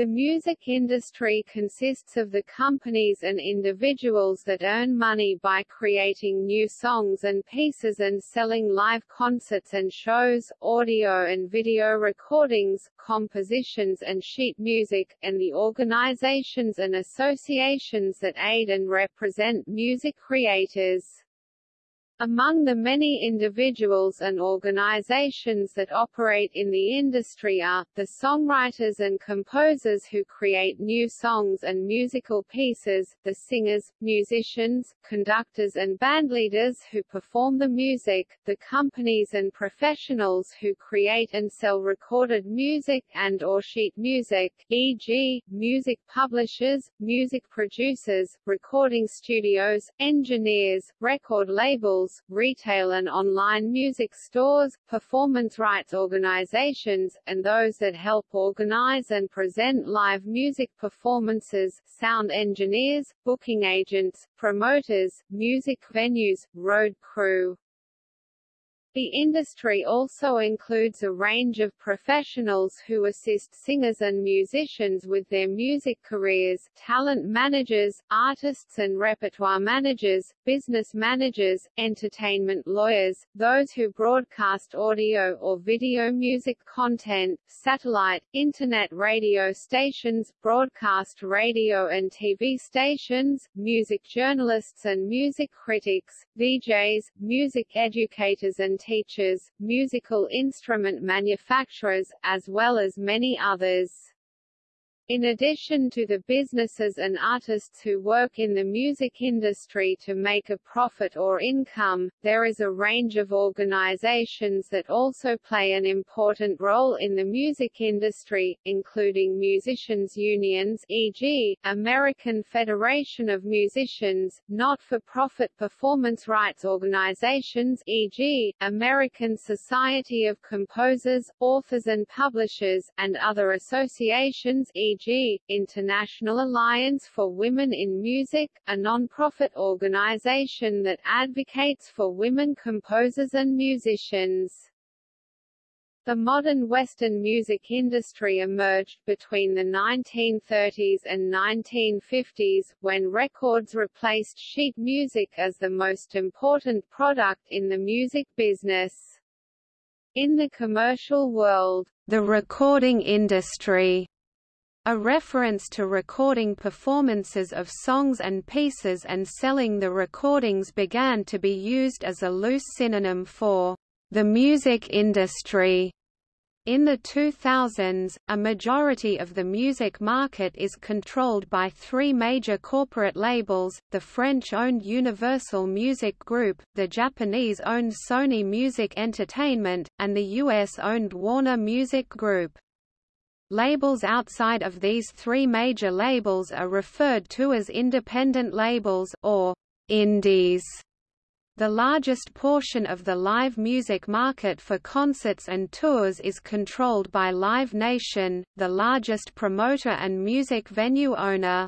The music industry consists of the companies and individuals that earn money by creating new songs and pieces and selling live concerts and shows, audio and video recordings, compositions and sheet music, and the organizations and associations that aid and represent music creators. Among the many individuals and organizations that operate in the industry are, the songwriters and composers who create new songs and musical pieces, the singers, musicians, conductors and bandleaders who perform the music, the companies and professionals who create and sell recorded music and or sheet music, e.g., music publishers, music producers, recording studios, engineers, record labels, retail and online music stores, performance rights organizations, and those that help organize and present live music performances, sound engineers, booking agents, promoters, music venues, road crew. The industry also includes a range of professionals who assist singers and musicians with their music careers, talent managers, artists and repertoire managers, business managers, entertainment lawyers, those who broadcast audio or video music content, satellite, internet radio stations, broadcast radio and TV stations, music journalists and music critics, DJs, music educators and teachers, musical instrument manufacturers, as well as many others. In addition to the businesses and artists who work in the music industry to make a profit or income, there is a range of organizations that also play an important role in the music industry, including musicians' unions e.g., American Federation of Musicians, not-for-profit performance rights organizations e.g., American Society of Composers, Authors and Publishers, and other associations e.g e.g., International Alliance for Women in Music, a non-profit organization that advocates for women composers and musicians. The modern Western music industry emerged between the 1930s and 1950s, when records replaced sheet music as the most important product in the music business. In the commercial world, the recording industry a reference to recording performances of songs and pieces and selling the recordings began to be used as a loose synonym for the music industry. In the 2000s, a majority of the music market is controlled by three major corporate labels, the French-owned Universal Music Group, the Japanese-owned Sony Music Entertainment, and the US-owned Warner Music Group. Labels outside of these three major labels are referred to as independent labels or indies. The largest portion of the live music market for concerts and tours is controlled by Live Nation, the largest promoter and music venue owner.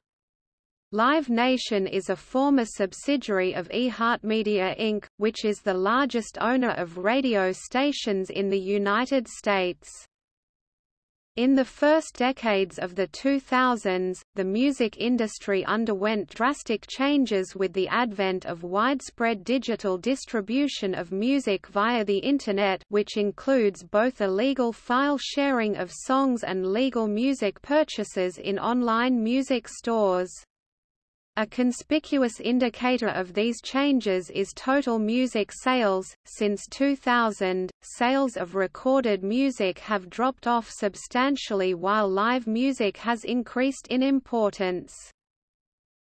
Live Nation is a former subsidiary of iHeartMedia Inc., which is the largest owner of radio stations in the United States. In the first decades of the 2000s, the music industry underwent drastic changes with the advent of widespread digital distribution of music via the Internet which includes both illegal file sharing of songs and legal music purchases in online music stores. A conspicuous indicator of these changes is total music sales. Since 2000, sales of recorded music have dropped off substantially while live music has increased in importance.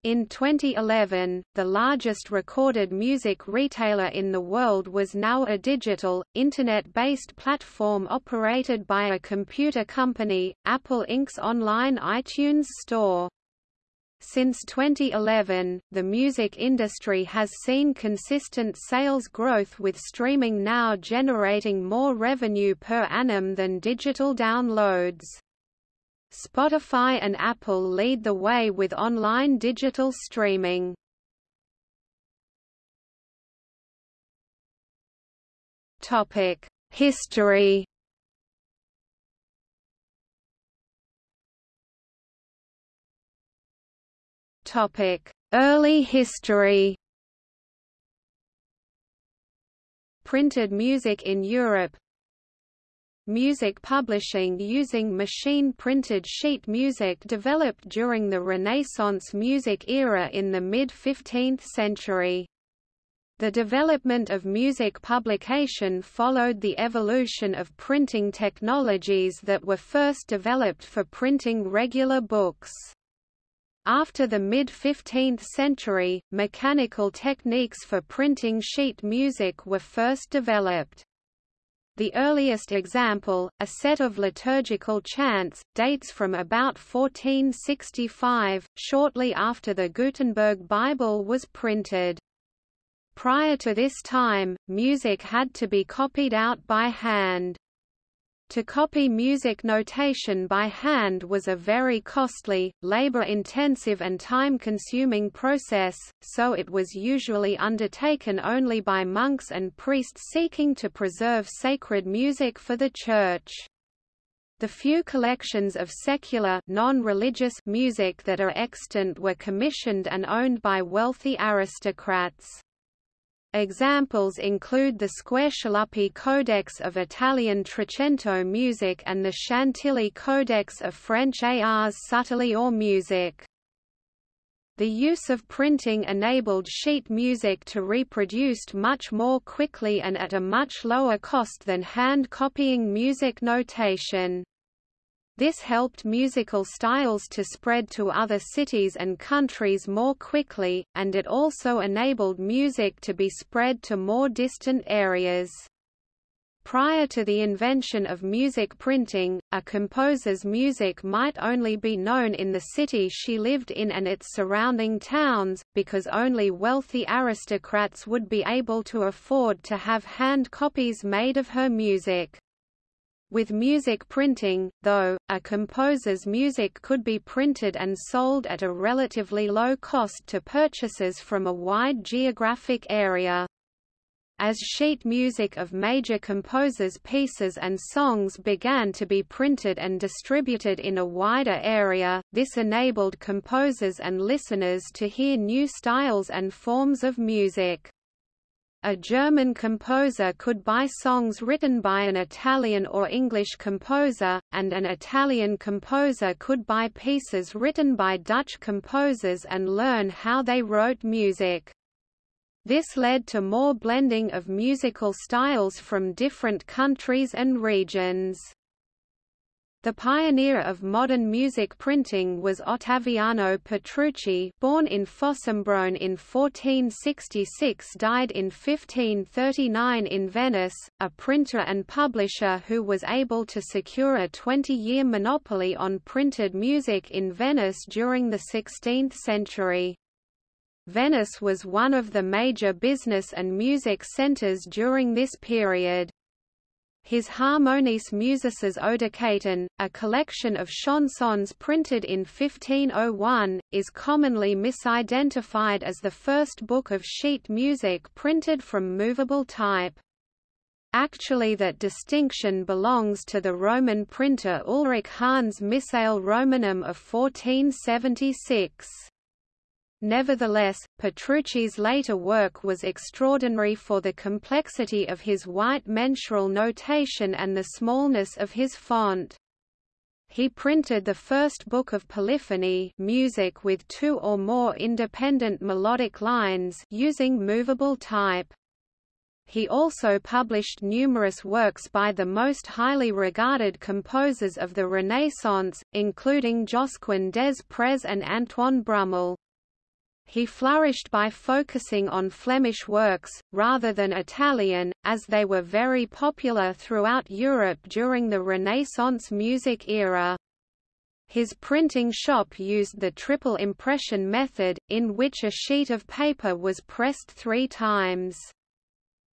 In 2011, the largest recorded music retailer in the world was now a digital, internet-based platform operated by a computer company, Apple Inc.'s online iTunes Store. Since 2011, the music industry has seen consistent sales growth with streaming now generating more revenue per annum than digital downloads. Spotify and Apple lead the way with online digital streaming. History Early history Printed music in Europe Music publishing using machine-printed sheet music developed during the Renaissance music era in the mid-15th century. The development of music publication followed the evolution of printing technologies that were first developed for printing regular books. After the mid-15th century, mechanical techniques for printing sheet music were first developed. The earliest example, a set of liturgical chants, dates from about 1465, shortly after the Gutenberg Bible was printed. Prior to this time, music had to be copied out by hand. To copy music notation by hand was a very costly, labor-intensive and time-consuming process, so it was usually undertaken only by monks and priests seeking to preserve sacred music for the Church. The few collections of secular non-religious music that are extant were commissioned and owned by wealthy aristocrats. Examples include the Squarcialuppi Codex of Italian Trecento music and the Chantilly Codex of French Ars subtilior music. The use of printing enabled sheet music to reproduced much more quickly and at a much lower cost than hand copying music notation. This helped musical styles to spread to other cities and countries more quickly, and it also enabled music to be spread to more distant areas. Prior to the invention of music printing, a composer's music might only be known in the city she lived in and its surrounding towns, because only wealthy aristocrats would be able to afford to have hand copies made of her music. With music printing, though, a composer's music could be printed and sold at a relatively low cost to purchasers from a wide geographic area. As sheet music of major composers' pieces and songs began to be printed and distributed in a wider area, this enabled composers and listeners to hear new styles and forms of music. A German composer could buy songs written by an Italian or English composer, and an Italian composer could buy pieces written by Dutch composers and learn how they wrote music. This led to more blending of musical styles from different countries and regions. The pioneer of modern music printing was Ottaviano Petrucci born in Fossombrone in 1466 died in 1539 in Venice, a printer and publisher who was able to secure a 20-year monopoly on printed music in Venice during the 16th century. Venice was one of the major business and music centers during this period. His Harmonices Musices Odhecaton, a collection of chansons printed in 1501, is commonly misidentified as the first book of sheet music printed from movable type. Actually that distinction belongs to the Roman printer Ulrich Hahn's Missale Romanum of 1476. Nevertheless, Petrucci's later work was extraordinary for the complexity of his white mensural notation and the smallness of his font. He printed the first book of polyphony music with two or more independent melodic lines using movable type. He also published numerous works by the most highly regarded composers of the Renaissance, including Josquin des Prez and Antoine Brumel. He flourished by focusing on Flemish works, rather than Italian, as they were very popular throughout Europe during the Renaissance music era. His printing shop used the triple impression method, in which a sheet of paper was pressed three times.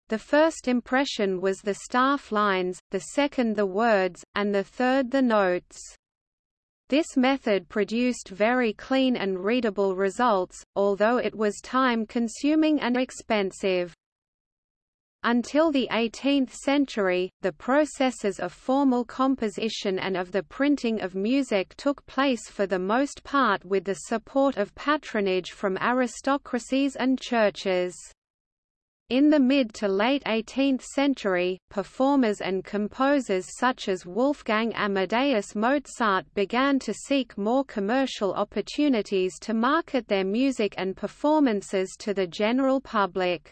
The first impression was the staff lines, the second the words, and the third the notes. This method produced very clean and readable results, although it was time-consuming and expensive. Until the 18th century, the processes of formal composition and of the printing of music took place for the most part with the support of patronage from aristocracies and churches. In the mid to late 18th century, performers and composers such as Wolfgang Amadeus Mozart began to seek more commercial opportunities to market their music and performances to the general public.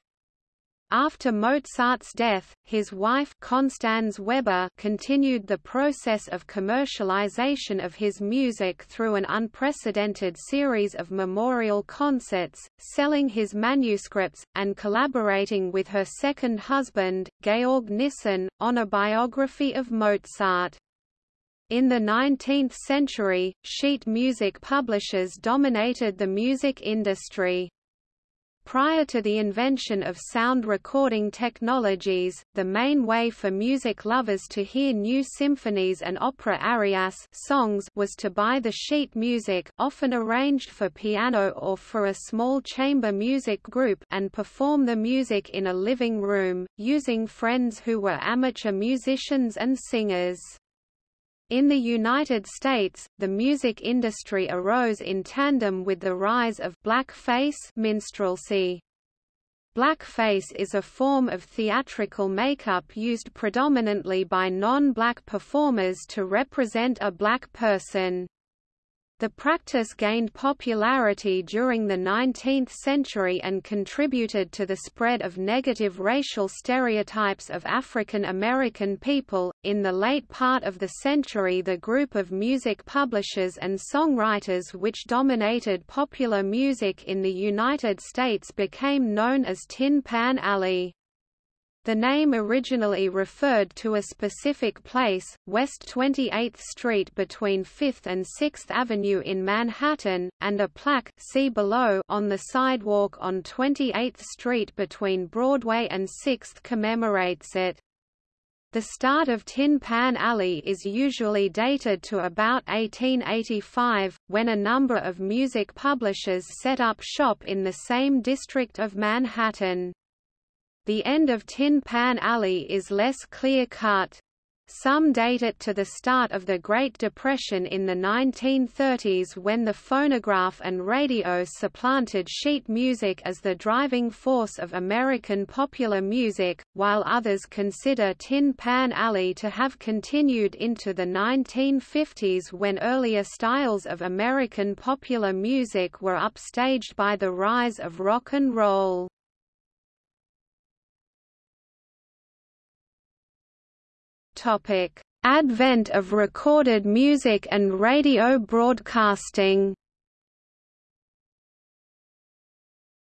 After Mozart's death, his wife Constanze Weber continued the process of commercialization of his music through an unprecedented series of memorial concerts, selling his manuscripts, and collaborating with her second husband, Georg Nissen, on a biography of Mozart. In the 19th century, sheet music publishers dominated the music industry. Prior to the invention of sound recording technologies, the main way for music lovers to hear new symphonies and opera arias songs was to buy the sheet music often arranged for piano or for a small chamber music group and perform the music in a living room, using friends who were amateur musicians and singers. In the United States, the music industry arose in tandem with the rise of blackface minstrelsy. Blackface is a form of theatrical makeup used predominantly by non-black performers to represent a black person. The practice gained popularity during the 19th century and contributed to the spread of negative racial stereotypes of African American people. In the late part of the century, the group of music publishers and songwriters which dominated popular music in the United States became known as Tin Pan Alley. The name originally referred to a specific place, West 28th Street between 5th and 6th Avenue in Manhattan, and a plaque see below on the sidewalk on 28th Street between Broadway and 6th commemorates it. The start of Tin Pan Alley is usually dated to about 1885, when a number of music publishers set up shop in the same district of Manhattan. The end of Tin Pan Alley is less clear-cut. Some date it to the start of the Great Depression in the 1930s when the phonograph and radio supplanted sheet music as the driving force of American popular music, while others consider Tin Pan Alley to have continued into the 1950s when earlier styles of American popular music were upstaged by the rise of rock and roll. Topic: Advent of recorded music and radio broadcasting.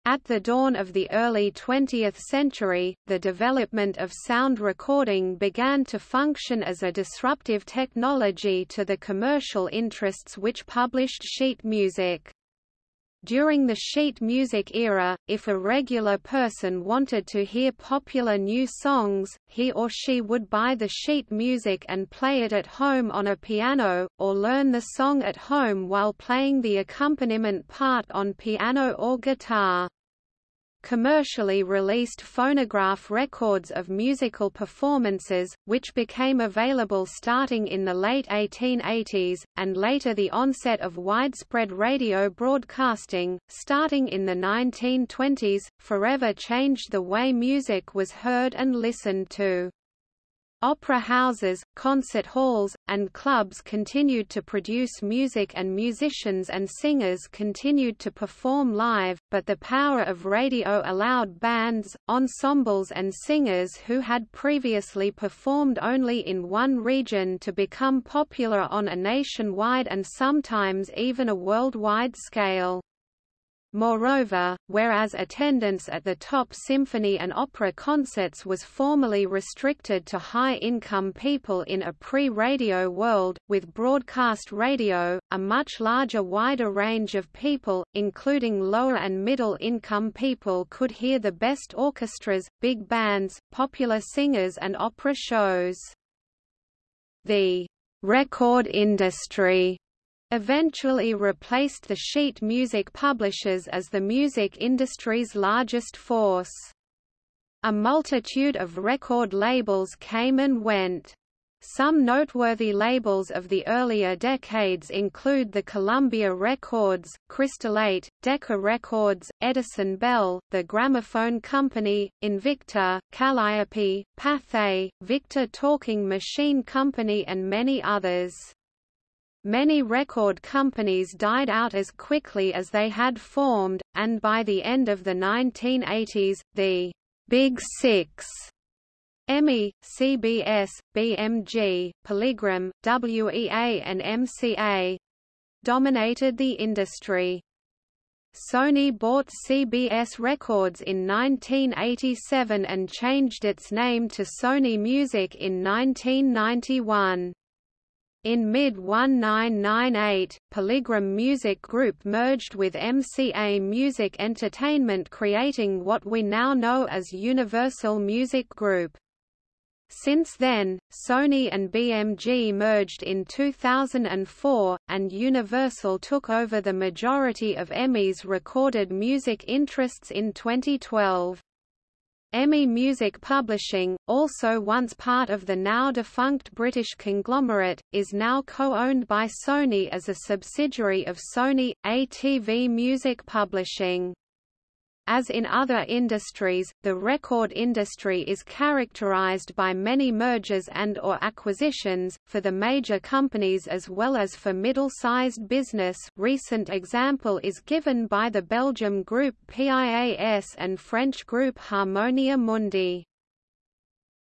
At the dawn of the early 20th century, the development of sound recording began to function as a disruptive technology to the commercial interests which published sheet music. During the sheet music era, if a regular person wanted to hear popular new songs, he or she would buy the sheet music and play it at home on a piano, or learn the song at home while playing the accompaniment part on piano or guitar commercially released phonograph records of musical performances, which became available starting in the late 1880s, and later the onset of widespread radio broadcasting, starting in the 1920s, forever changed the way music was heard and listened to. Opera houses, concert halls, and clubs continued to produce music and musicians and singers continued to perform live, but the power of radio allowed bands, ensembles and singers who had previously performed only in one region to become popular on a nationwide and sometimes even a worldwide scale. Moreover, whereas attendance at the top symphony and opera concerts was formerly restricted to high-income people in a pre-radio world, with broadcast radio, a much larger wider range of people, including lower and middle-income people could hear the best orchestras, big bands, popular singers and opera shows. The record industry eventually replaced the sheet music publishers as the music industry's largest force. A multitude of record labels came and went. Some noteworthy labels of the earlier decades include the Columbia Records, Crystalate, Decca Records, Edison Bell, The Gramophone Company, Invicta, Kalliope, Pathé, Victor Talking Machine Company and many others. Many record companies died out as quickly as they had formed, and by the end of the 1980s, the Big Six EMI, CBS, BMG, Polygram, WEA and MCA dominated the industry. Sony bought CBS Records in 1987 and changed its name to Sony Music in 1991. In mid-1998, Polygram Music Group merged with MCA Music Entertainment creating what we now know as Universal Music Group. Since then, Sony and BMG merged in 2004, and Universal took over the majority of EMI's recorded music interests in 2012. EMI Music Publishing, also once part of the now-defunct British conglomerate, is now co-owned by Sony as a subsidiary of Sony, ATV Music Publishing. As in other industries, the record industry is characterized by many mergers and or acquisitions, for the major companies as well as for middle-sized business recent example is given by the Belgium group PIAS and French group Harmonia Mundi.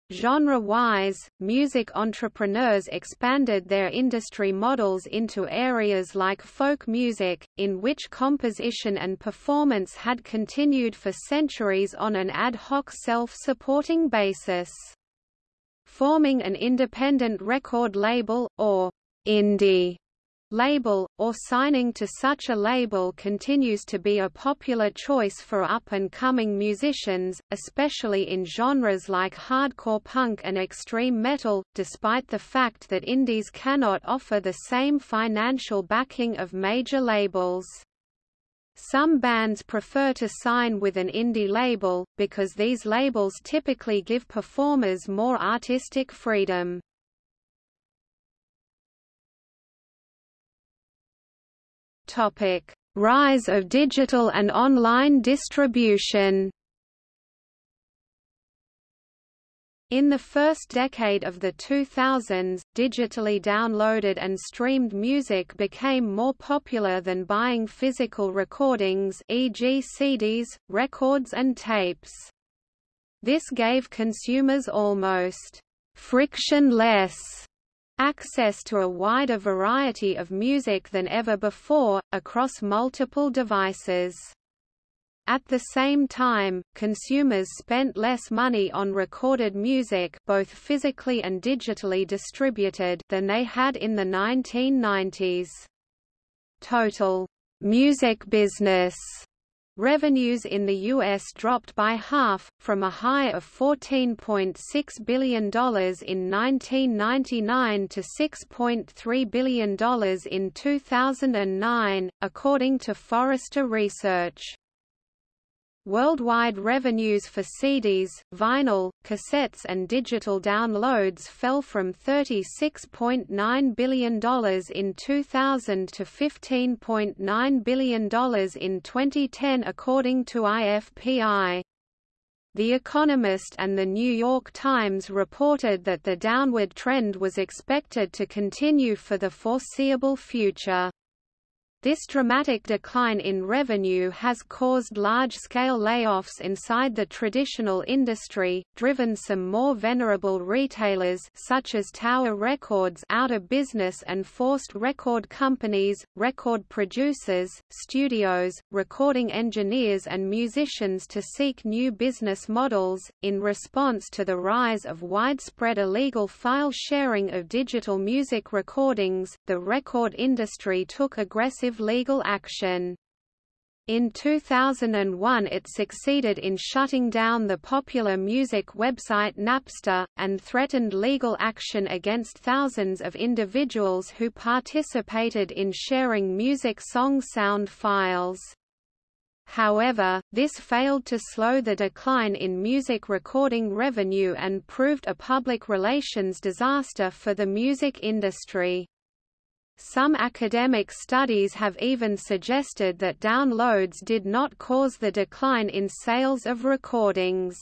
Genre-wise, music entrepreneurs expanded their industry models into areas like folk music, in which composition and performance had continued for centuries on an ad hoc self-supporting basis. Forming an independent record label, or indie label, or signing to such a label continues to be a popular choice for up-and-coming musicians, especially in genres like hardcore punk and extreme metal, despite the fact that indies cannot offer the same financial backing of major labels. Some bands prefer to sign with an indie label, because these labels typically give performers more artistic freedom. Topic: Rise of digital and online distribution. In the first decade of the 2000s, digitally downloaded and streamed music became more popular than buying physical recordings e.g. CDs, records and tapes. This gave consumers almost frictionless access to a wider variety of music than ever before, across multiple devices. At the same time, consumers spent less money on recorded music both physically and digitally distributed than they had in the 1990s. Total music business Revenues in the U.S. dropped by half, from a high of $14.6 billion in 1999 to $6.3 billion in 2009, according to Forrester Research. Worldwide revenues for CDs, vinyl, cassettes and digital downloads fell from $36.9 billion in 2000 to $15.9 billion in 2010 according to IFPI. The Economist and The New York Times reported that the downward trend was expected to continue for the foreseeable future. This dramatic decline in revenue has caused large-scale layoffs inside the traditional industry, driven some more venerable retailers such as Tower Records out of business and forced record companies, record producers, studios, recording engineers and musicians to seek new business models. In response to the rise of widespread illegal file sharing of digital music recordings, the record industry took aggressive legal action. In 2001 it succeeded in shutting down the popular music website Napster, and threatened legal action against thousands of individuals who participated in sharing music song sound files. However, this failed to slow the decline in music recording revenue and proved a public relations disaster for the music industry. Some academic studies have even suggested that downloads did not cause the decline in sales of recordings.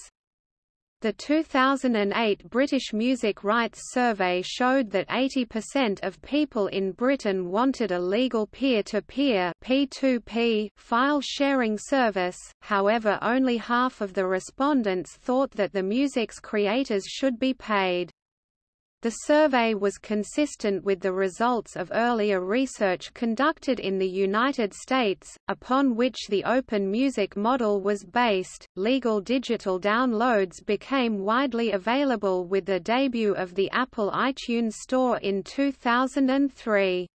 The 2008 British Music Rights Survey showed that 80% of people in Britain wanted a legal peer-to-peer -peer, file sharing service, however only half of the respondents thought that the music's creators should be paid. The survey was consistent with the results of earlier research conducted in the United States, upon which the open music model was based. Legal digital downloads became widely available with the debut of the Apple iTunes Store in 2003.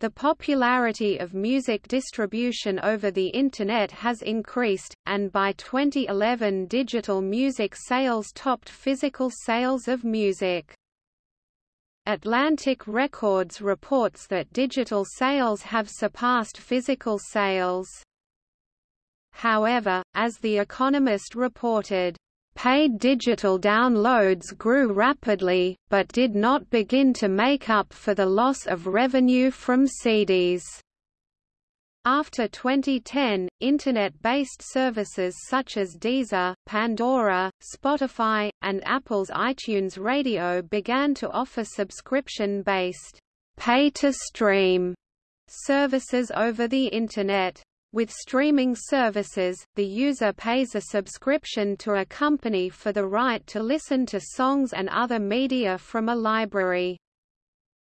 The popularity of music distribution over the Internet has increased, and by 2011 digital music sales topped physical sales of music. Atlantic Records reports that digital sales have surpassed physical sales. However, as The Economist reported, Paid digital downloads grew rapidly, but did not begin to make up for the loss of revenue from CDs. After 2010, Internet-based services such as Deezer, Pandora, Spotify, and Apple's iTunes Radio began to offer subscription-based pay-to-stream services over the Internet. With streaming services, the user pays a subscription to a company for the right to listen to songs and other media from a library.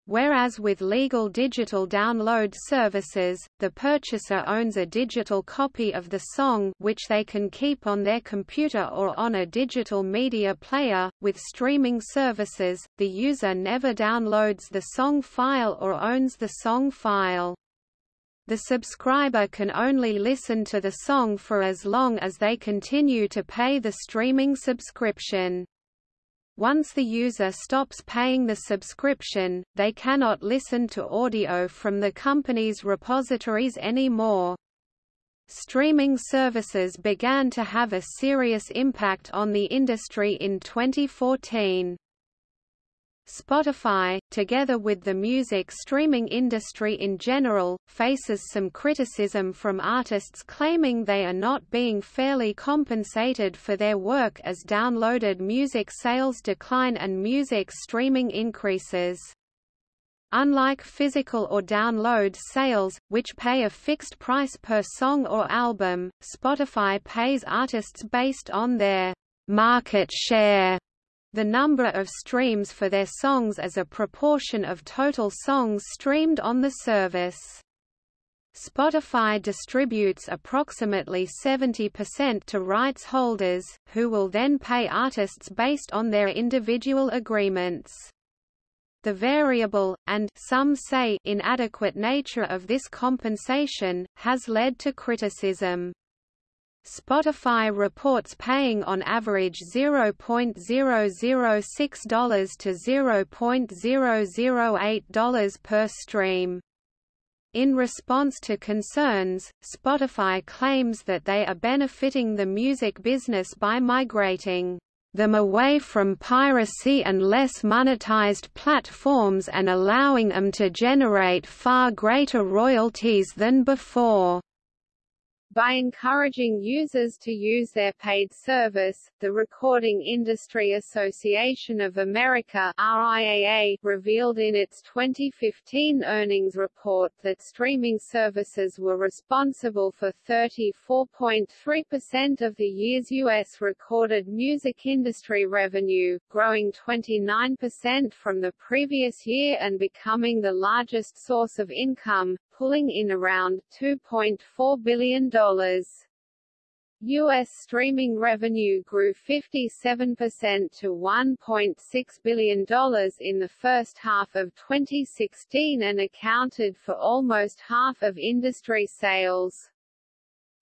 Whereas with legal digital download services, the purchaser owns a digital copy of the song which they can keep on their computer or on a digital media player. With streaming services, the user never downloads the song file or owns the song file. The subscriber can only listen to the song for as long as they continue to pay the streaming subscription. Once the user stops paying the subscription, they cannot listen to audio from the company's repositories anymore. Streaming services began to have a serious impact on the industry in 2014. Spotify, together with the music streaming industry in general, faces some criticism from artists claiming they are not being fairly compensated for their work as downloaded music sales decline and music streaming increases. Unlike physical or download sales, which pay a fixed price per song or album, Spotify pays artists based on their market share the number of streams for their songs as a proportion of total songs streamed on the service. Spotify distributes approximately 70% to rights holders, who will then pay artists based on their individual agreements. The variable, and some say inadequate nature of this compensation, has led to criticism. Spotify reports paying on average $0.006 to $0.008 per stream. In response to concerns, Spotify claims that they are benefiting the music business by migrating them away from piracy and less monetized platforms and allowing them to generate far greater royalties than before. By encouraging users to use their paid service, the Recording Industry Association of America RIAA revealed in its 2015 earnings report that streaming services were responsible for 34.3% of the year's U.S. recorded music industry revenue, growing 29% from the previous year and becoming the largest source of income, pulling in around $2.4 billion. U.S. streaming revenue grew 57% to $1.6 billion in the first half of 2016 and accounted for almost half of industry sales.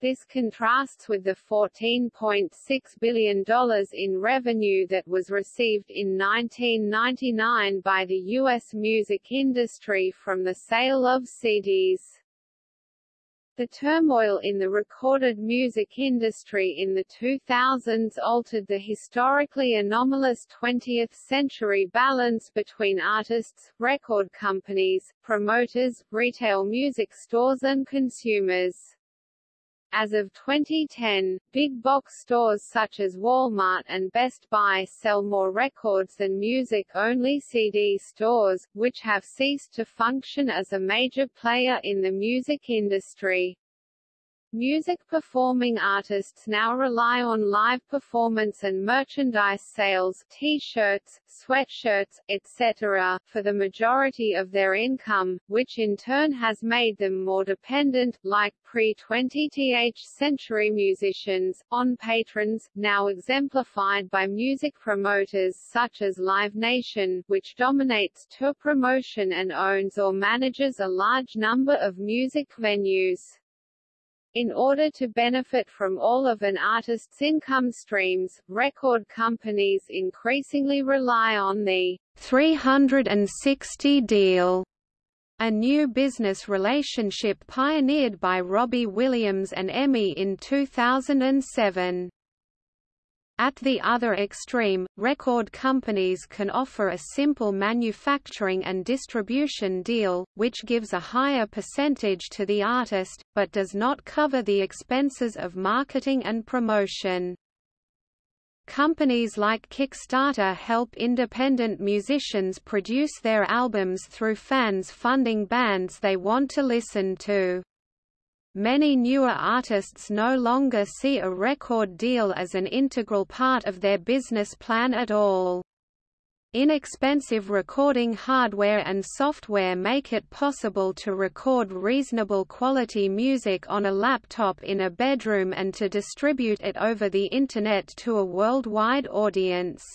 This contrasts with the $14.6 billion in revenue that was received in 1999 by the U.S. music industry from the sale of CDs. The turmoil in the recorded music industry in the 2000s altered the historically anomalous 20th-century balance between artists, record companies, promoters, retail music stores and consumers. As of 2010, big box stores such as Walmart and Best Buy sell more records than music-only CD stores, which have ceased to function as a major player in the music industry. Music performing artists now rely on live performance and merchandise sales t-shirts, sweatshirts, etc., for the majority of their income, which in turn has made them more dependent, like pre-20th century musicians, on patrons, now exemplified by music promoters such as Live Nation, which dominates tour promotion and owns or manages a large number of music venues. In order to benefit from all of an artist's income streams, record companies increasingly rely on the 360 deal, a new business relationship pioneered by Robbie Williams and EMI in 2007. At the other extreme, record companies can offer a simple manufacturing and distribution deal, which gives a higher percentage to the artist, but does not cover the expenses of marketing and promotion. Companies like Kickstarter help independent musicians produce their albums through fans funding bands they want to listen to. Many newer artists no longer see a record deal as an integral part of their business plan at all. Inexpensive recording hardware and software make it possible to record reasonable quality music on a laptop in a bedroom and to distribute it over the Internet to a worldwide audience.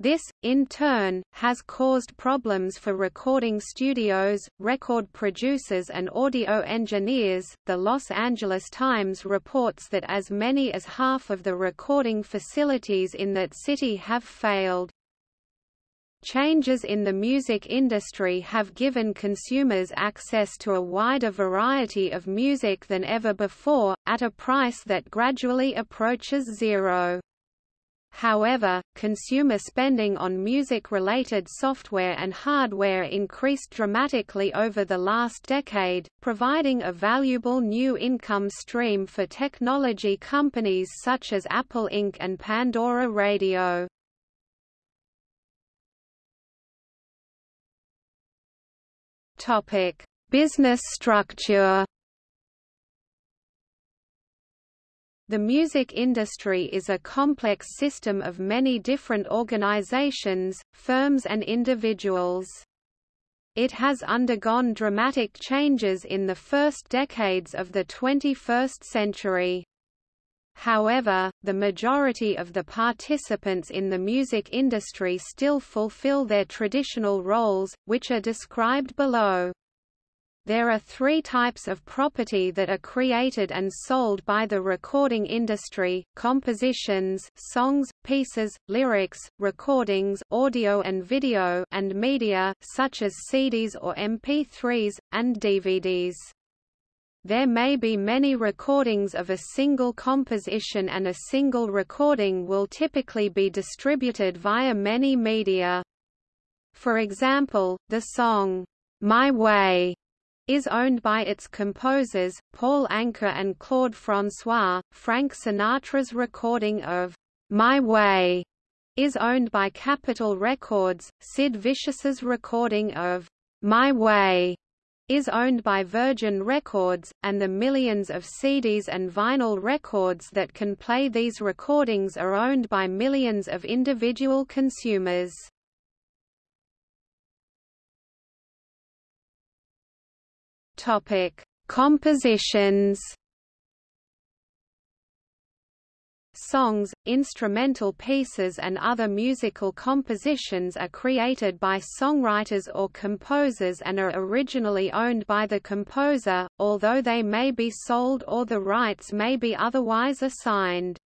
This, in turn, has caused problems for recording studios, record producers, and audio engineers. The Los Angeles Times reports that as many as half of the recording facilities in that city have failed. Changes in the music industry have given consumers access to a wider variety of music than ever before, at a price that gradually approaches zero. However, consumer spending on music-related software and hardware increased dramatically over the last decade, providing a valuable new income stream for technology companies such as Apple Inc. and Pandora Radio. Business structure The music industry is a complex system of many different organizations, firms and individuals. It has undergone dramatic changes in the first decades of the 21st century. However, the majority of the participants in the music industry still fulfill their traditional roles, which are described below. There are three types of property that are created and sold by the recording industry, compositions songs, pieces, lyrics, recordings audio and video and media such as CDs or MP3s, and DVDs. There may be many recordings of a single composition and a single recording will typically be distributed via many media. For example, the song, My Way is owned by its composers, Paul Anka and Claude François. Frank Sinatra's recording of My Way is owned by Capitol Records. Sid Vicious's recording of My Way is owned by Virgin Records, and the millions of CDs and vinyl records that can play these recordings are owned by millions of individual consumers. Topic: Compositions. Songs, instrumental pieces and other musical compositions are created by songwriters or composers and are originally owned by the composer, although they may be sold or the rights may be otherwise assigned.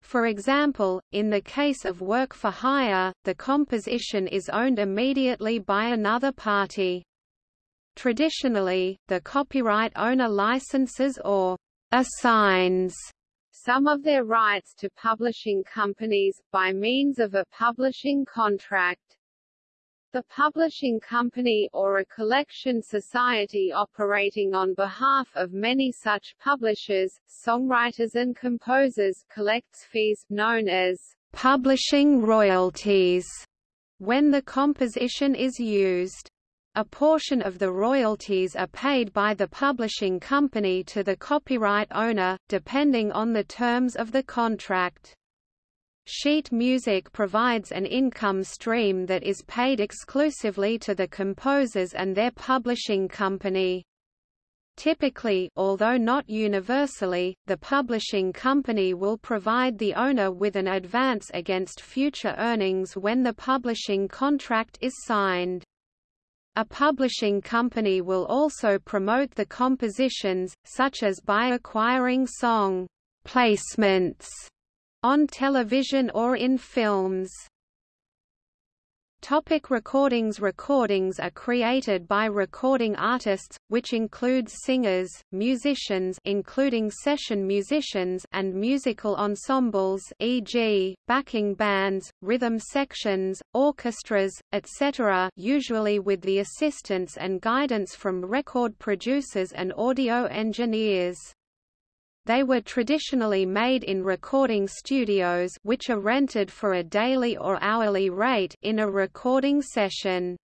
For example, in the case of work for hire, the composition is owned immediately by another party. Traditionally, the copyright owner licenses or assigns some of their rights to publishing companies, by means of a publishing contract. The publishing company or a collection society operating on behalf of many such publishers, songwriters and composers collects fees known as publishing royalties when the composition is used. A portion of the royalties are paid by the publishing company to the copyright owner, depending on the terms of the contract. Sheet music provides an income stream that is paid exclusively to the composers and their publishing company. Typically although not universally, the publishing company will provide the owner with an advance against future earnings when the publishing contract is signed. A publishing company will also promote the compositions, such as by acquiring song placements on television or in films. Topic recordings Recordings are created by recording artists, which includes singers, musicians including session musicians and musical ensembles e.g., backing bands, rhythm sections, orchestras, etc. usually with the assistance and guidance from record producers and audio engineers. They were traditionally made in recording studios which are rented for a daily or hourly rate in a recording session.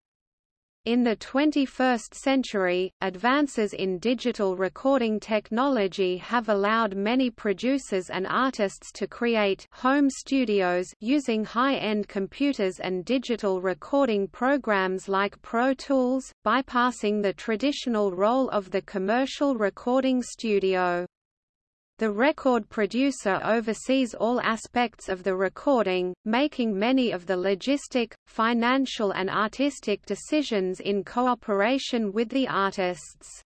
In the 21st century, advances in digital recording technology have allowed many producers and artists to create home studios using high-end computers and digital recording programs like Pro Tools, bypassing the traditional role of the commercial recording studio. The record producer oversees all aspects of the recording, making many of the logistic, financial and artistic decisions in cooperation with the artists.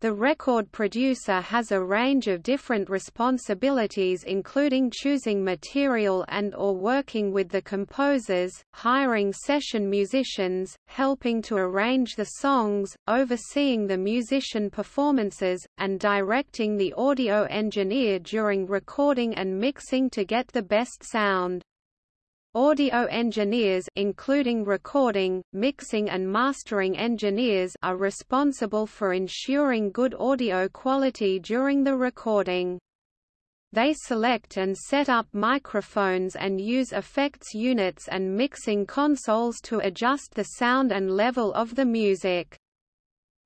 The record producer has a range of different responsibilities including choosing material and or working with the composers, hiring session musicians, helping to arrange the songs, overseeing the musician performances, and directing the audio engineer during recording and mixing to get the best sound. Audio engineers including recording, mixing and mastering engineers are responsible for ensuring good audio quality during the recording. They select and set up microphones and use effects units and mixing consoles to adjust the sound and level of the music.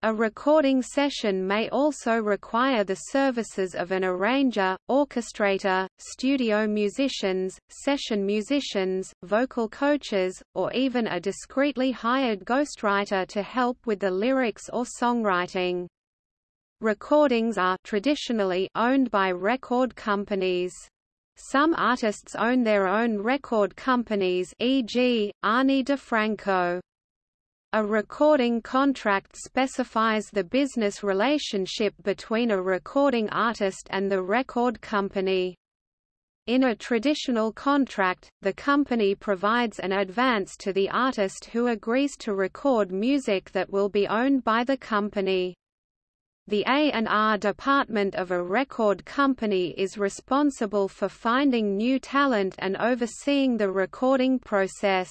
A recording session may also require the services of an arranger, orchestrator, studio musicians, session musicians, vocal coaches, or even a discreetly hired ghostwriter to help with the lyrics or songwriting. Recordings are traditionally owned by record companies. Some artists own their own record companies e.g., Ani DiFranco. A recording contract specifies the business relationship between a recording artist and the record company. In a traditional contract, the company provides an advance to the artist who agrees to record music that will be owned by the company. The A&R department of a record company is responsible for finding new talent and overseeing the recording process.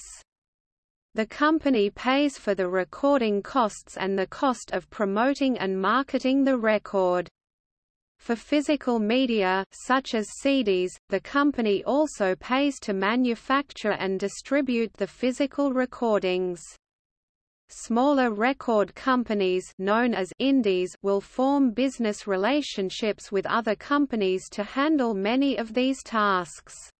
The company pays for the recording costs and the cost of promoting and marketing the record. For physical media such as CDs, the company also pays to manufacture and distribute the physical recordings. Smaller record companies known as indies will form business relationships with other companies to handle many of these tasks.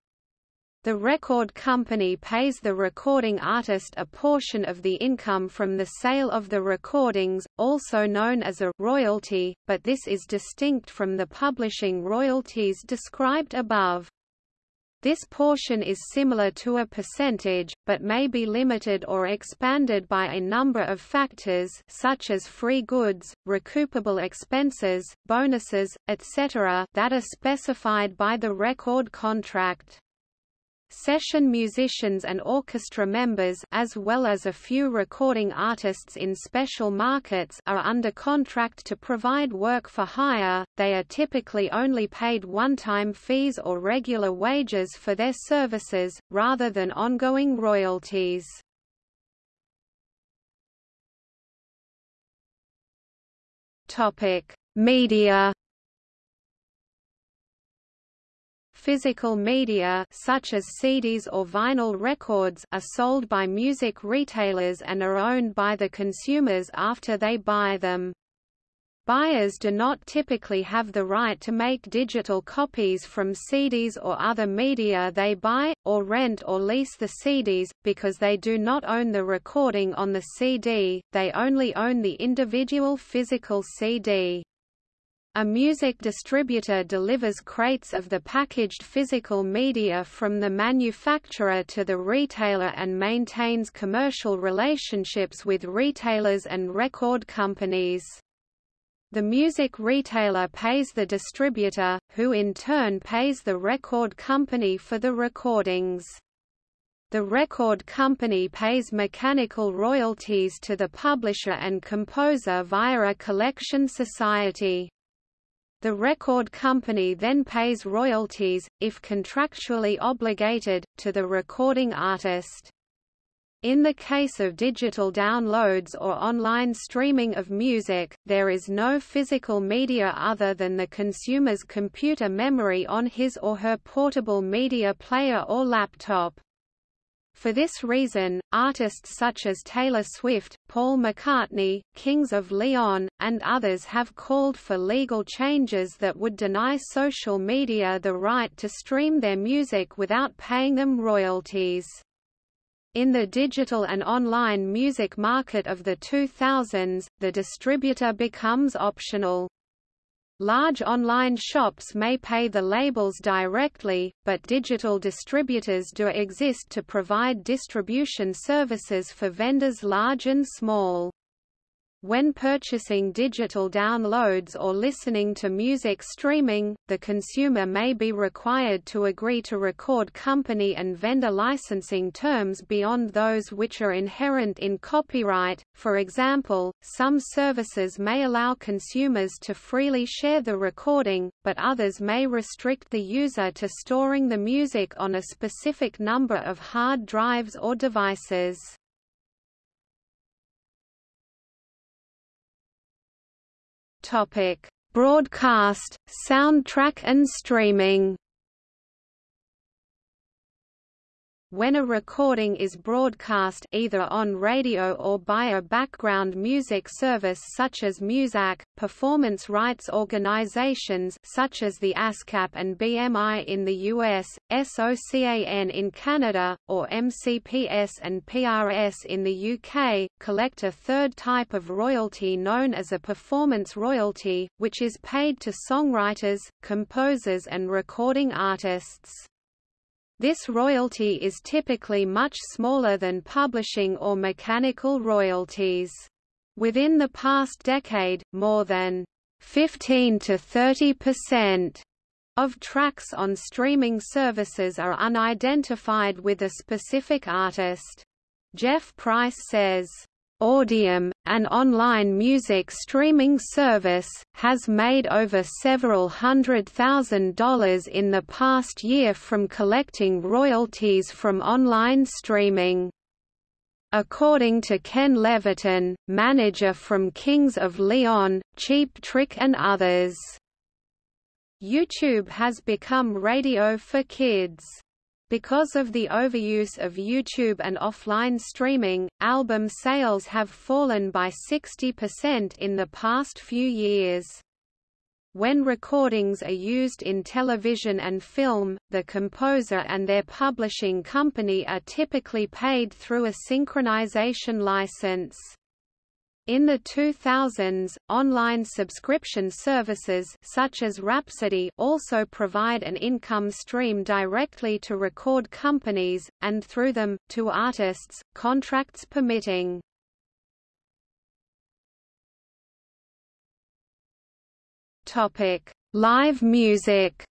The record company pays the recording artist a portion of the income from the sale of the recordings, also known as a royalty, but this is distinct from the publishing royalties described above. This portion is similar to a percentage, but may be limited or expanded by a number of factors such as free goods, recoupable expenses, bonuses, etc. that are specified by the record contract. Session musicians and orchestra members as well as a few recording artists in special markets are under contract to provide work for hire, they are typically only paid one-time fees or regular wages for their services, rather than ongoing royalties. Media Physical media such as CDs or vinyl records are sold by music retailers and are owned by the consumers after they buy them. Buyers do not typically have the right to make digital copies from CDs or other media they buy, or rent or lease the CDs, because they do not own the recording on the CD, they only own the individual physical CD. A music distributor delivers crates of the packaged physical media from the manufacturer to the retailer and maintains commercial relationships with retailers and record companies. The music retailer pays the distributor, who in turn pays the record company for the recordings. The record company pays mechanical royalties to the publisher and composer via a collection society. The record company then pays royalties, if contractually obligated, to the recording artist. In the case of digital downloads or online streaming of music, there is no physical media other than the consumer's computer memory on his or her portable media player or laptop. For this reason, artists such as Taylor Swift, Paul McCartney, Kings of Leon, and others have called for legal changes that would deny social media the right to stream their music without paying them royalties. In the digital and online music market of the 2000s, the distributor becomes optional. Large online shops may pay the labels directly, but digital distributors do exist to provide distribution services for vendors large and small. When purchasing digital downloads or listening to music streaming, the consumer may be required to agree to record company and vendor licensing terms beyond those which are inherent in copyright. For example, some services may allow consumers to freely share the recording, but others may restrict the user to storing the music on a specific number of hard drives or devices. Topic: Broadcast, soundtrack and streaming. When a recording is broadcast either on radio or by a background music service such as Muzak, performance rights organizations such as the ASCAP and BMI in the US, SOCAN in Canada, or MCPS and PRS in the UK, collect a third type of royalty known as a performance royalty, which is paid to songwriters, composers and recording artists. This royalty is typically much smaller than publishing or mechanical royalties. Within the past decade, more than 15 to 30 percent of tracks on streaming services are unidentified with a specific artist. Jeff Price says, Audiam, an online music streaming service, has made over several hundred thousand dollars in the past year from collecting royalties from online streaming. According to Ken Levitan, manager from Kings of Leon, Cheap Trick and others. YouTube has become radio for kids. Because of the overuse of YouTube and offline streaming, album sales have fallen by 60% in the past few years. When recordings are used in television and film, the composer and their publishing company are typically paid through a synchronization license. In the 2000s, online subscription services such as Rhapsody also provide an income stream directly to record companies, and through them, to artists, contracts permitting. Live music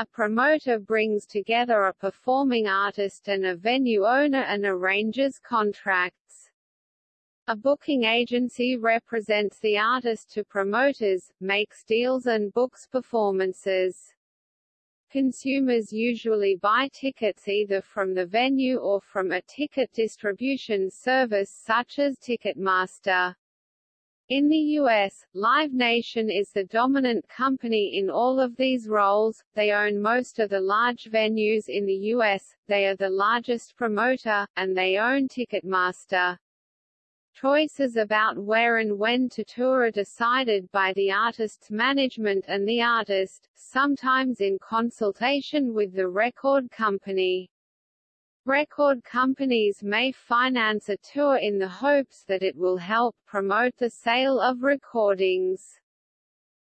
A promoter brings together a performing artist and a venue owner and arranges contracts. A booking agency represents the artist to promoters, makes deals and books performances. Consumers usually buy tickets either from the venue or from a ticket distribution service such as Ticketmaster. In the US, Live Nation is the dominant company in all of these roles, they own most of the large venues in the US, they are the largest promoter, and they own Ticketmaster. Choices about where and when to tour are decided by the artist's management and the artist, sometimes in consultation with the record company. Record companies may finance a tour in the hopes that it will help promote the sale of recordings.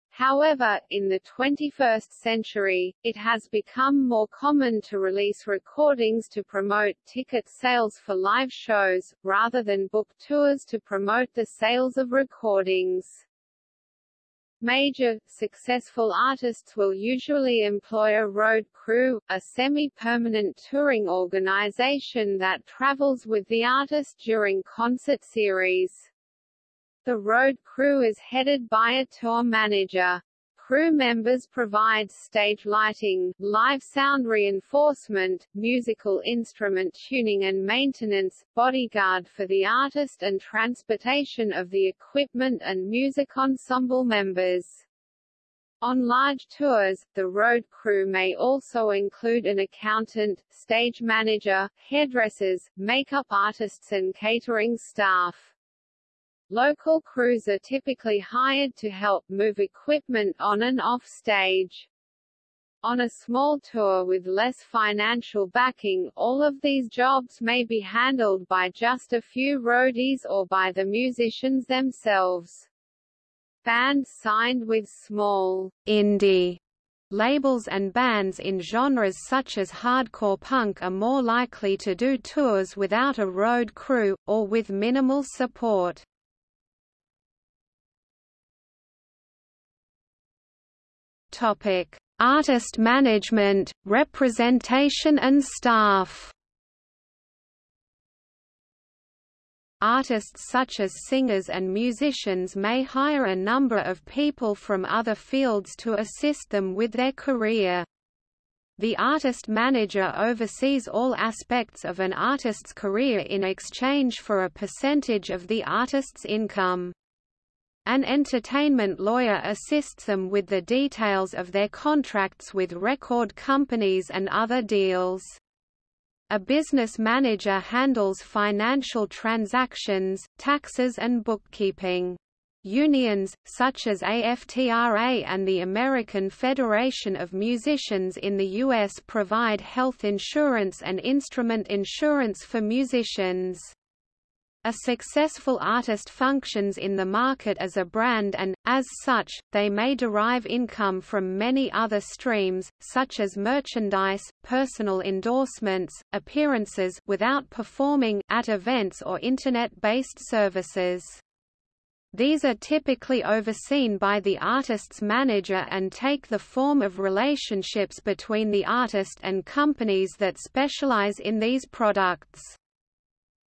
However, in the 21st century, it has become more common to release recordings to promote ticket sales for live shows, rather than book tours to promote the sales of recordings. Major, successful artists will usually employ a road crew, a semi-permanent touring organization that travels with the artist during concert series. The road crew is headed by a tour manager. Crew members provide stage lighting, live sound reinforcement, musical instrument tuning and maintenance, bodyguard for the artist and transportation of the equipment and music ensemble members. On large tours, the road crew may also include an accountant, stage manager, hairdressers, makeup artists and catering staff. Local crews are typically hired to help move equipment on and off stage. On a small tour with less financial backing, all of these jobs may be handled by just a few roadies or by the musicians themselves. Bands signed with small indie labels and bands in genres such as hardcore punk are more likely to do tours without a road crew, or with minimal support. Topic: Artist management, representation and staff. Artists such as singers and musicians may hire a number of people from other fields to assist them with their career. The artist manager oversees all aspects of an artist's career in exchange for a percentage of the artist's income. An entertainment lawyer assists them with the details of their contracts with record companies and other deals. A business manager handles financial transactions, taxes and bookkeeping. Unions, such as AFTRA and the American Federation of Musicians in the U.S. provide health insurance and instrument insurance for musicians. A successful artist functions in the market as a brand and, as such, they may derive income from many other streams, such as merchandise, personal endorsements, appearances without performing at events or Internet-based services. These are typically overseen by the artist's manager and take the form of relationships between the artist and companies that specialize in these products.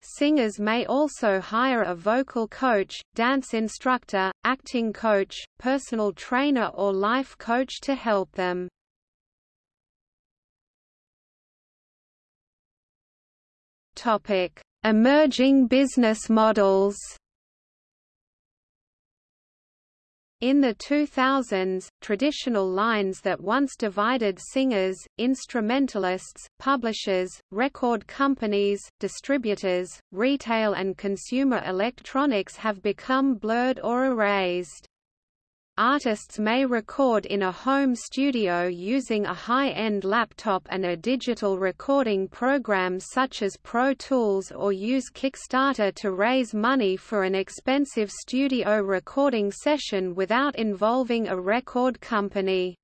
Singers may also hire a vocal coach, dance instructor, acting coach, personal trainer or life coach to help them. Topic: Emerging business models. In the 2000s, traditional lines that once divided singers, instrumentalists, publishers, record companies, distributors, retail and consumer electronics have become blurred or erased. Artists may record in a home studio using a high-end laptop and a digital recording program such as Pro Tools or use Kickstarter to raise money for an expensive studio recording session without involving a record company.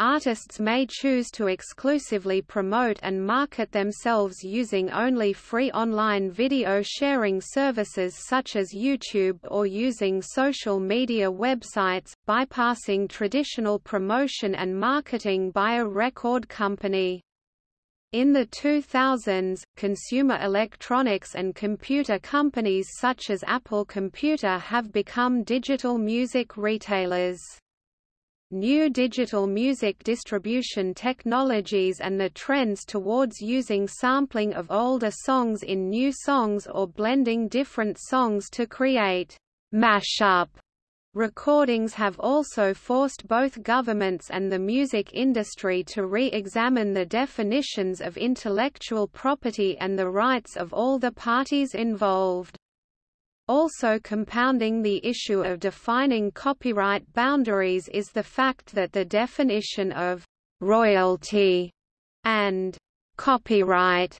Artists may choose to exclusively promote and market themselves using only free online video sharing services such as YouTube or using social media websites, bypassing traditional promotion and marketing by a record company. In the 2000s, consumer electronics and computer companies such as Apple Computer have become digital music retailers. New digital music distribution technologies and the trends towards using sampling of older songs in new songs or blending different songs to create mashup recordings have also forced both governments and the music industry to re-examine the definitions of intellectual property and the rights of all the parties involved. Also compounding the issue of defining copyright boundaries is the fact that the definition of «royalty» and «copyright»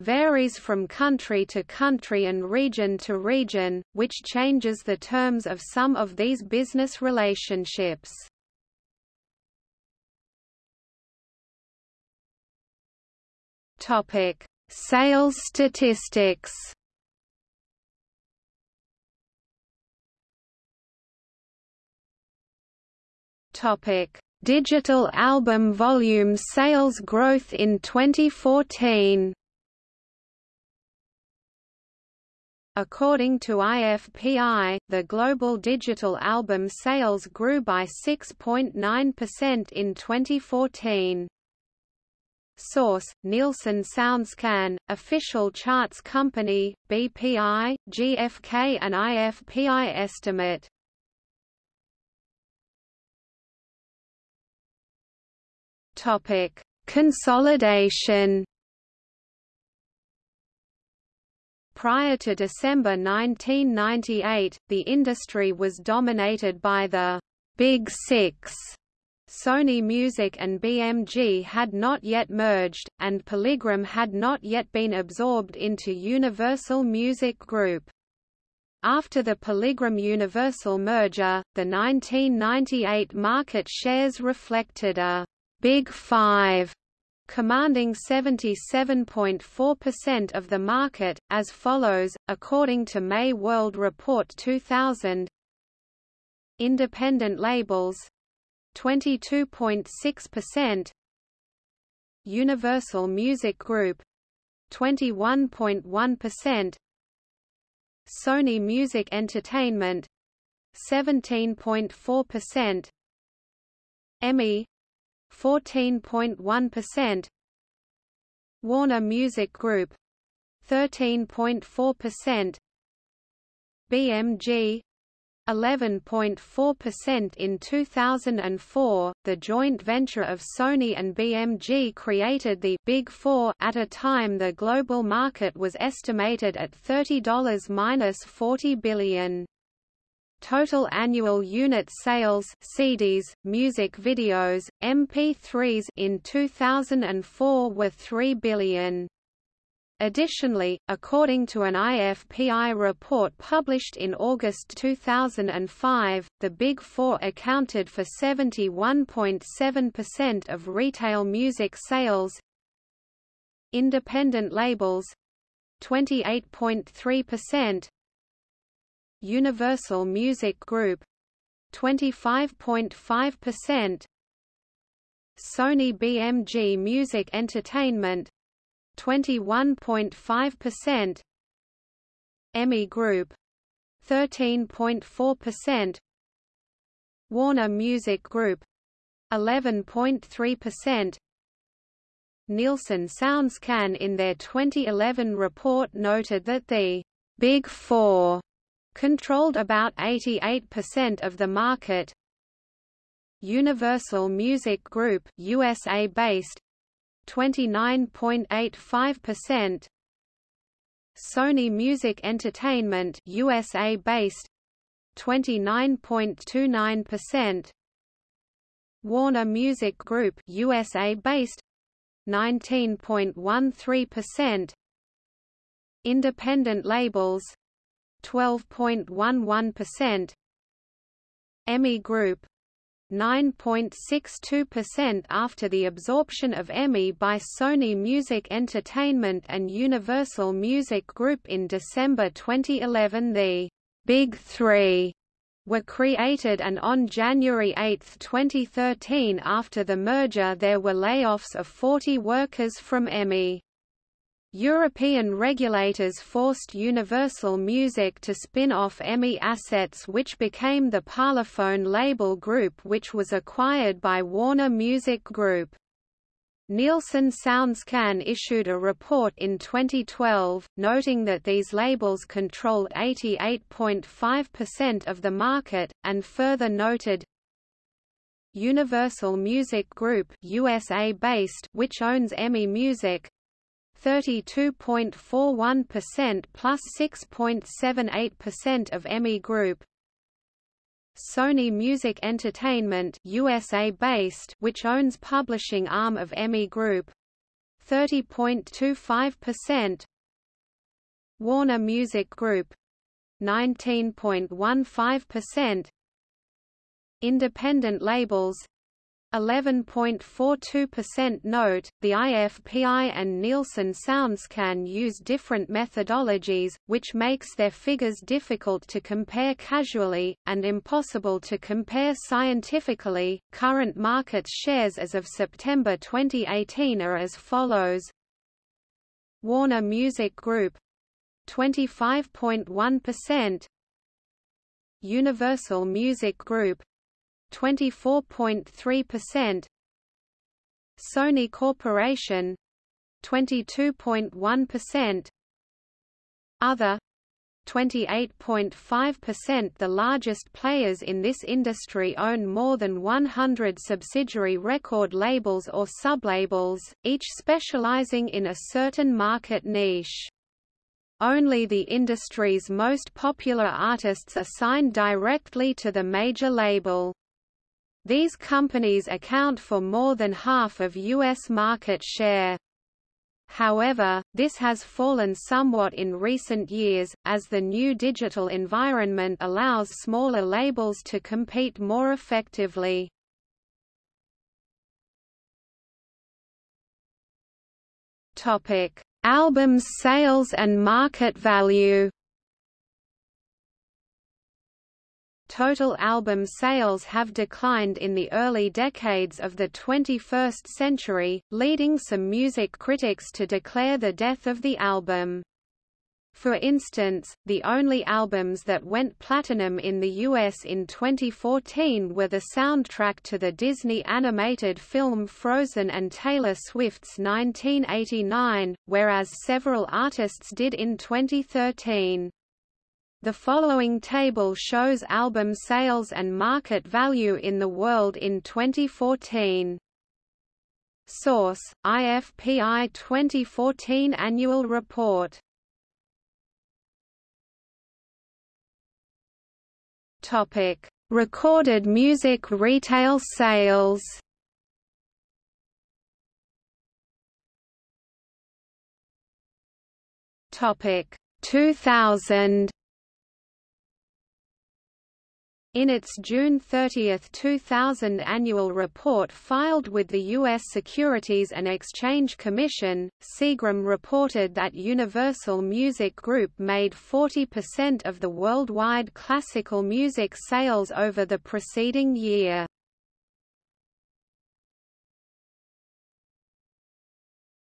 varies from country to country and region to region, which changes the terms of some of these business relationships. Topic: Sales statistics Topic: Digital album volume sales growth in 2014. According to IFPI, the global digital album sales grew by 6.9% in 2014. Source: Nielsen SoundScan, official charts company, BPI, GFK and IFPI estimate. Topic: Consolidation. Prior to December 1998, the industry was dominated by the Big Six. Sony Music and BMG had not yet merged, and Polygram had not yet been absorbed into Universal Music Group. After the Polygram Universal merger, the 1998 market shares reflected a Big Five, commanding 77.4% of the market, as follows, according to May World Report 2000 Independent labels 22.6% Universal Music Group 21.1% Sony Music Entertainment 17.4% EMI 14.1% Warner Music Group 13.4% BMG 11.4% in 2004. The joint venture of Sony and BMG created the Big 4 at a time the global market was estimated at $30-40 billion. Total annual unit sales CDs, music videos, MP3s in 2004 were 3 billion. Additionally, according to an IFPI report published in August 2005, the Big Four accounted for 71.7% of retail music sales Independent labels 28.3%, Universal Music Group. 25.5% Sony BMG Music Entertainment. 21.5% EMI Group. 13.4% Warner Music Group. 11.3% Nielsen SoundScan in their 2011 report noted that the Big Four controlled about 88% of the market. Universal Music Group USA-based 29.85% Sony Music Entertainment USA-based 29.29% Warner Music Group USA-based 19.13% Independent labels 12.11%. EMI Group 9.62% after the absorption of EMI by Sony Music Entertainment and Universal Music Group in December 2011 the Big Three were created and on January 8, 2013 after the merger there were layoffs of 40 workers from EMI. European regulators forced Universal Music to spin off EMI assets which became the Parlophone label group which was acquired by Warner Music Group. Nielsen SoundScan issued a report in 2012, noting that these labels controlled 88.5% of the market, and further noted, Universal Music Group USA-based which owns EMI Music 32.41% plus 6.78% of EMI Group. Sony Music Entertainment USA based which owns publishing arm of EMI Group. 30.25% Warner Music Group. 19.15% Independent labels 11.42% Note, the IFPI and Nielsen SoundScan use different methodologies, which makes their figures difficult to compare casually, and impossible to compare scientifically. Current market shares as of September 2018 are as follows Warner Music Group 25.1% Universal Music Group 24.3% Sony Corporation 22.1% Other 28.5% The largest players in this industry own more than 100 subsidiary record labels or sublabels, each specializing in a certain market niche. Only the industry's most popular artists are signed directly to the major label. These companies account for more than half of U.S. market share. However, this has fallen somewhat in recent years, as the new digital environment allows smaller labels to compete more effectively. Albums sales and market value Total album sales have declined in the early decades of the 21st century, leading some music critics to declare the death of the album. For instance, the only albums that went platinum in the US in 2014 were the soundtrack to the Disney animated film Frozen and Taylor Swift's 1989, whereas several artists did in 2013. The following table shows album sales and market value in the world in 2014. Source: IFPI 2014 Annual Report. Topic: Recorded music retail sales. Topic: 2000 in its June 30, 2000 annual report filed with the U.S. Securities and Exchange Commission, Seagram reported that Universal Music Group made 40% of the worldwide classical music sales over the preceding year.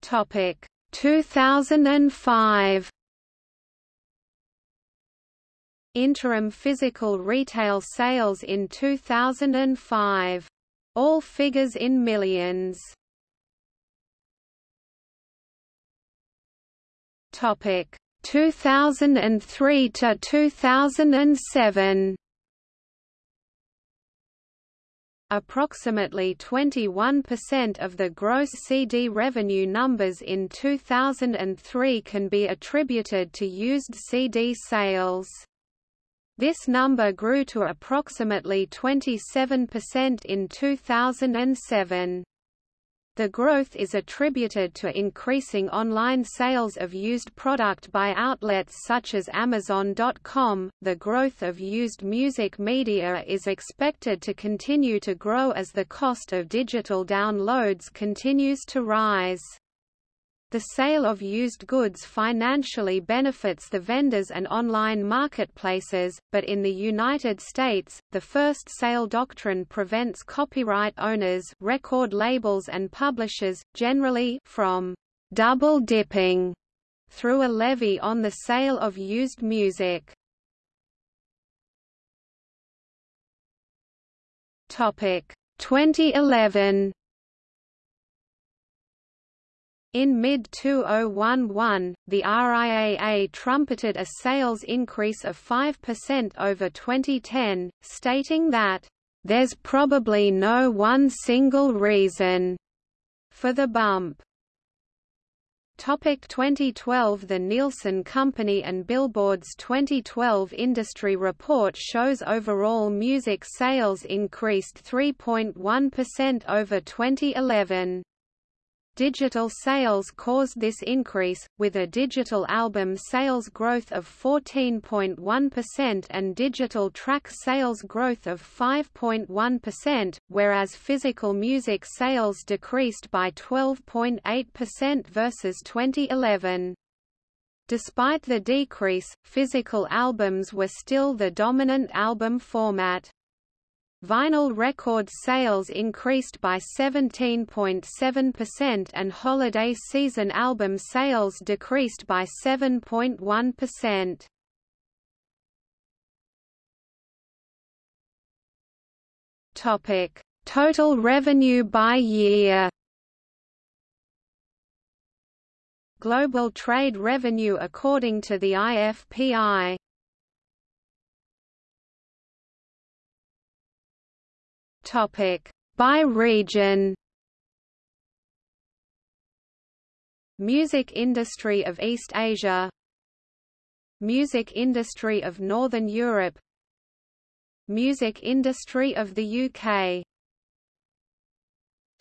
Topic 2005 interim physical retail sales in 2005. All figures in millions. Topic 2003 to 2007. Approximately 21% of the gross CD revenue numbers in 2003 can be attributed to used CD sales. This number grew to approximately 27% in 2007. The growth is attributed to increasing online sales of used product by outlets such as Amazon.com. The growth of used music media is expected to continue to grow as the cost of digital downloads continues to rise. The sale of used goods financially benefits the vendors and online marketplaces, but in the United States, the first sale doctrine prevents copyright owners record labels and publishers, generally from double-dipping through a levy on the sale of used music. Topic 2011 in mid-2011, the RIAA trumpeted a sales increase of 5% over 2010, stating that, "...there's probably no one single reason," for the bump. Topic 2012 The Nielsen Company and Billboard's 2012 industry report shows overall music sales increased 3.1% over 2011. Digital sales caused this increase, with a digital album sales growth of 14.1% and digital track sales growth of 5.1%, whereas physical music sales decreased by 12.8% versus 2011. Despite the decrease, physical albums were still the dominant album format. Vinyl record sales increased by 17.7% and holiday season album sales decreased by 7.1%. Topic: Total revenue by year. Global trade revenue according to the IFPI Topic. By region. Music industry of East Asia. Music industry of Northern Europe. Music industry of the UK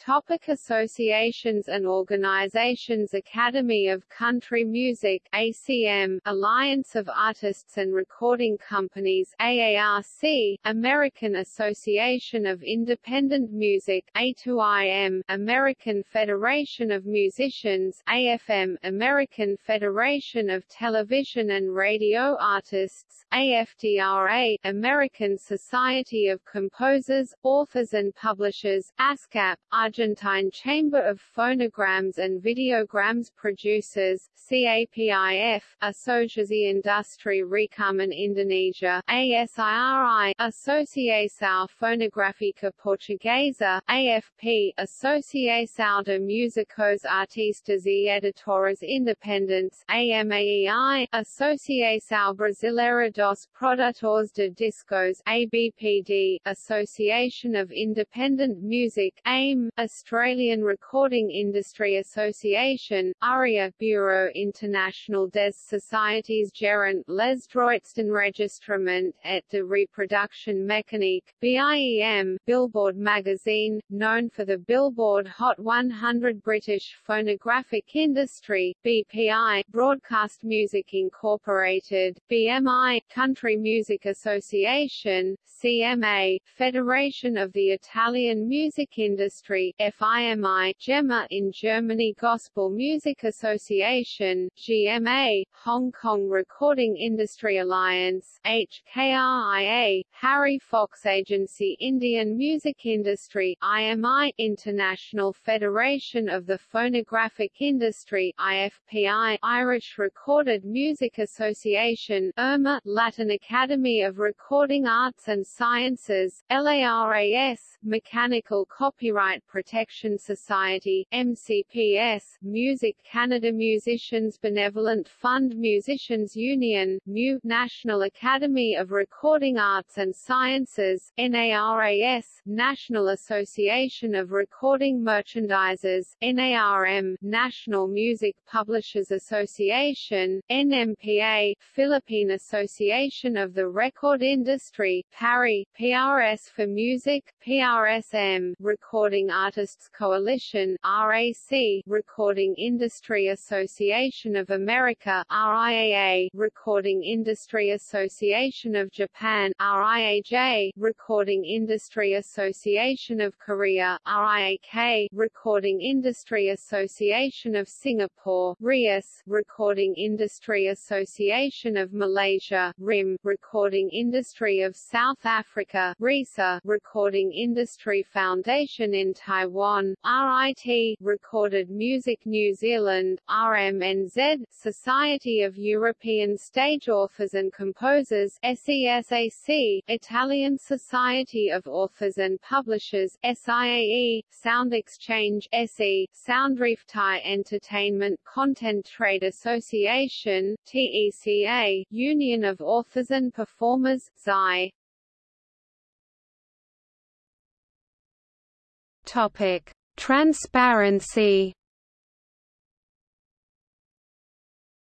Topic associations and organizations Academy of Country Music ACM, Alliance of Artists and Recording Companies AARC, American Association of Independent Music A2IM, American Federation of Musicians AFM, American Federation of Television and Radio Artists AFTRA, American Society of Composers, Authors and Publishers ASCAP, Argentine Chamber of Phonograms and Videograms Producers, CAPIF, Asosiasi Industri Rekaman Indonesia, ASIRI, Associação Fonográfica Portuguesa, AFP, Associação de Músicos Artistas e Editores Independentes, AMAEI, Associação Brasileira dos Produtores de Discos, ABPD, Association of Independent Music, AIM, Australian Recording Industry Association, ARIA Bureau International des Sociétés Gérant les droits d'enregistrement et de reproduction mécanique, BIEM, Billboard magazine, known for the Billboard Hot 100 British Phonographic Industry, BPI, Broadcast Music Incorporated, BMI, Country Music Association, CMA, Federation of the Italian Music Industry, FIMI, GEMA in Germany Gospel Music Association, GMA, Hong Kong Recording Industry Alliance, HKRIA, Harry Fox Agency Indian Music Industry, IMI, International Federation of the Phonographic Industry, IFPI, Irish Recorded Music Association, IRMA, Latin Academy of Recording Arts and Sciences, LARAS, Mechanical Copyright Protection Society MCPS, Music Canada Musicians Benevolent Fund Musicians Union MU, National Academy of Recording Arts and Sciences NARAS, National Association of Recording Merchandisers NARM, National Music Publishers Association NMPA, Philippine Association of the Record Industry PARI, PRS for Music PRSM, Recording Artists Coalition (RAC), Recording Industry Association of America (RIAA), Recording Industry Association of Japan (RIAJ), Recording Industry Association of Korea (RIAK), Recording Industry Association of Singapore (RIAS), Recording Industry Association of Malaysia (RIM), Recording Industry of South Africa RISA, Recording Industry Foundation in Taiwan RIT, Recorded Music New Zealand RMNZ, Society of European Stage Authors and Composers SESAC, Italian Society of Authors and Publishers SIAE, Sound Exchange SE, Soundreef Thai Entertainment Content Trade Association TECA, Union of Authors and Performers XI. Topic: Transparency.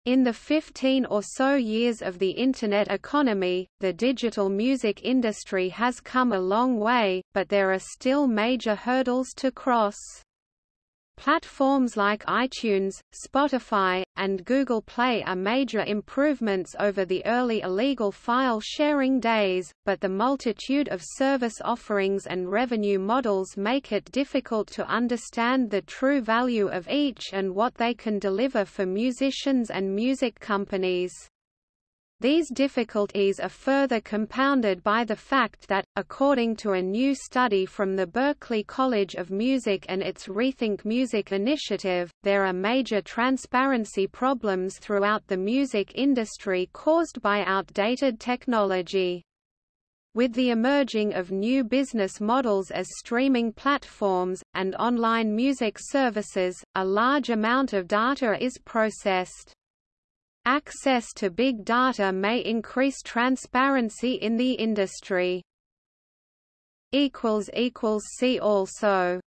In the 15 or so years of the Internet economy, the digital music industry has come a long way, but there are still major hurdles to cross. Platforms like iTunes, Spotify, and Google Play are major improvements over the early illegal file sharing days, but the multitude of service offerings and revenue models make it difficult to understand the true value of each and what they can deliver for musicians and music companies. These difficulties are further compounded by the fact that, according to a new study from the Berklee College of Music and its Rethink Music initiative, there are major transparency problems throughout the music industry caused by outdated technology. With the emerging of new business models as streaming platforms, and online music services, a large amount of data is processed. Access to big data may increase transparency in the industry. See also